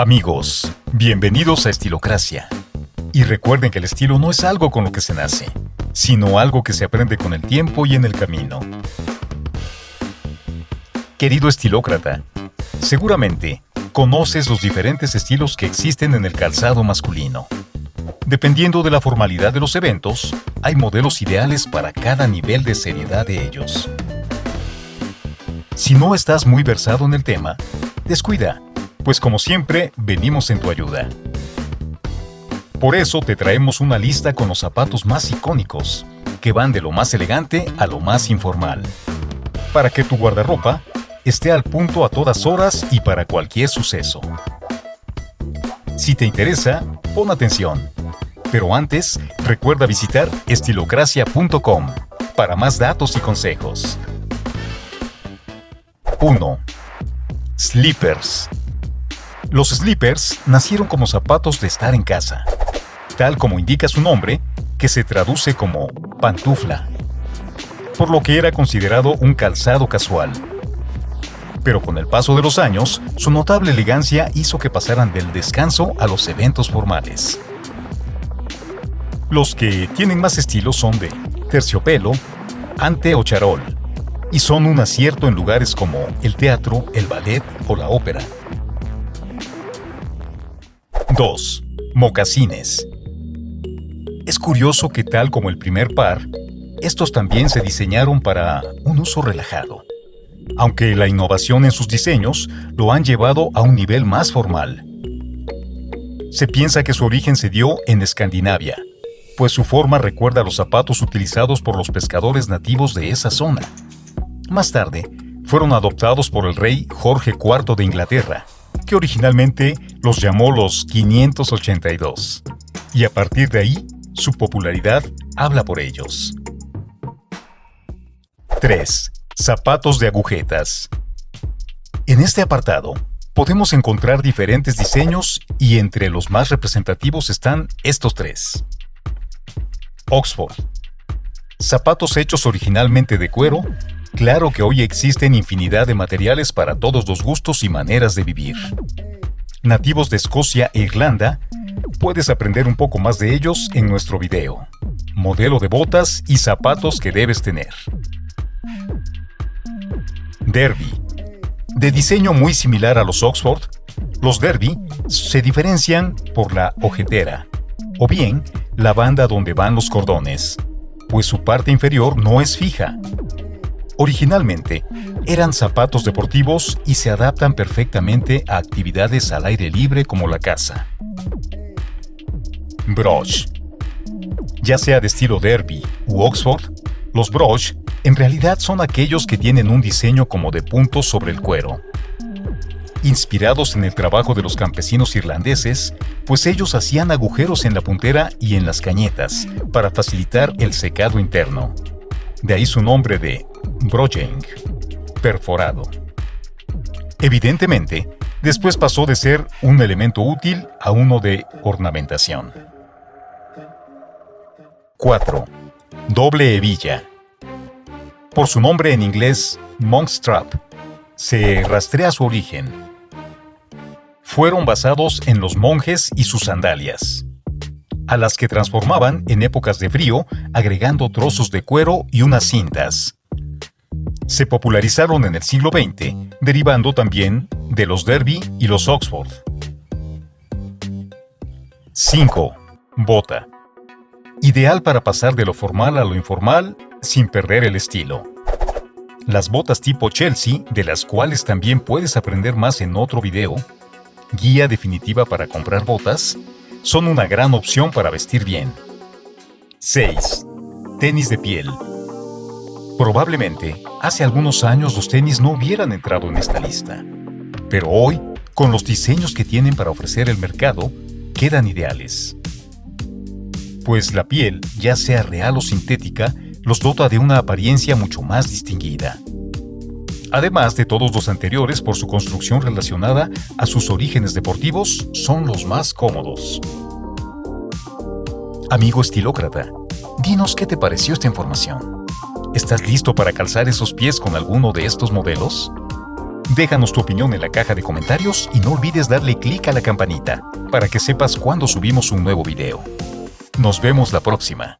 Amigos, bienvenidos a Estilocracia. Y recuerden que el estilo no es algo con lo que se nace, sino algo que se aprende con el tiempo y en el camino. Querido estilócrata, seguramente conoces los diferentes estilos que existen en el calzado masculino. Dependiendo de la formalidad de los eventos, hay modelos ideales para cada nivel de seriedad de ellos. Si no estás muy versado en el tema, descuida, pues como siempre, venimos en tu ayuda. Por eso te traemos una lista con los zapatos más icónicos, que van de lo más elegante a lo más informal. Para que tu guardarropa esté al punto a todas horas y para cualquier suceso. Si te interesa, pon atención. Pero antes, recuerda visitar estilocracia.com para más datos y consejos. 1. Slippers. Los slippers nacieron como zapatos de estar en casa, tal como indica su nombre, que se traduce como pantufla, por lo que era considerado un calzado casual pero con el paso de los años, su notable elegancia hizo que pasaran del descanso a los eventos formales. Los que tienen más estilo son de terciopelo, ante o charol, y son un acierto en lugares como el teatro, el ballet o la ópera. 2. Mocasines. Es curioso que tal como el primer par, estos también se diseñaron para un uso relajado aunque la innovación en sus diseños lo han llevado a un nivel más formal. Se piensa que su origen se dio en Escandinavia, pues su forma recuerda a los zapatos utilizados por los pescadores nativos de esa zona. Más tarde, fueron adoptados por el rey Jorge IV de Inglaterra, que originalmente los llamó los 582, y a partir de ahí, su popularidad habla por ellos. 3. Zapatos de agujetas. En este apartado, podemos encontrar diferentes diseños y entre los más representativos están estos tres. Oxford. Zapatos hechos originalmente de cuero, claro que hoy existen infinidad de materiales para todos los gustos y maneras de vivir. Nativos de Escocia e Irlanda, puedes aprender un poco más de ellos en nuestro video. Modelo de botas y zapatos que debes tener. Derby. De diseño muy similar a los Oxford, los Derby se diferencian por la ojetera, o bien la banda donde van los cordones, pues su parte inferior no es fija. Originalmente, eran zapatos deportivos y se adaptan perfectamente a actividades al aire libre como la caza. Broche. Ya sea de estilo derby u Oxford, los broche en realidad son aquellos que tienen un diseño como de puntos sobre el cuero. Inspirados en el trabajo de los campesinos irlandeses, pues ellos hacían agujeros en la puntera y en las cañetas para facilitar el secado interno. De ahí su nombre de brojeng, perforado. Evidentemente, después pasó de ser un elemento útil a uno de ornamentación. 4. Doble hebilla. Por su nombre en inglés, Monkstrap, se rastrea su origen. Fueron basados en los monjes y sus sandalias, a las que transformaban en épocas de frío agregando trozos de cuero y unas cintas. Se popularizaron en el siglo XX, derivando también de los Derby y los Oxford. 5. Bota. Ideal para pasar de lo formal a lo informal sin perder el estilo. Las botas tipo Chelsea, de las cuales también puedes aprender más en otro video, guía definitiva para comprar botas, son una gran opción para vestir bien. 6. Tenis de piel. Probablemente, hace algunos años los tenis no hubieran entrado en esta lista, pero hoy, con los diseños que tienen para ofrecer el mercado, quedan ideales. Pues la piel, ya sea real o sintética, los dota de una apariencia mucho más distinguida. Además de todos los anteriores por su construcción relacionada a sus orígenes deportivos, son los más cómodos. Amigo estilócrata, dinos qué te pareció esta información. ¿Estás listo para calzar esos pies con alguno de estos modelos? Déjanos tu opinión en la caja de comentarios y no olvides darle clic a la campanita para que sepas cuando subimos un nuevo video. Nos vemos la próxima.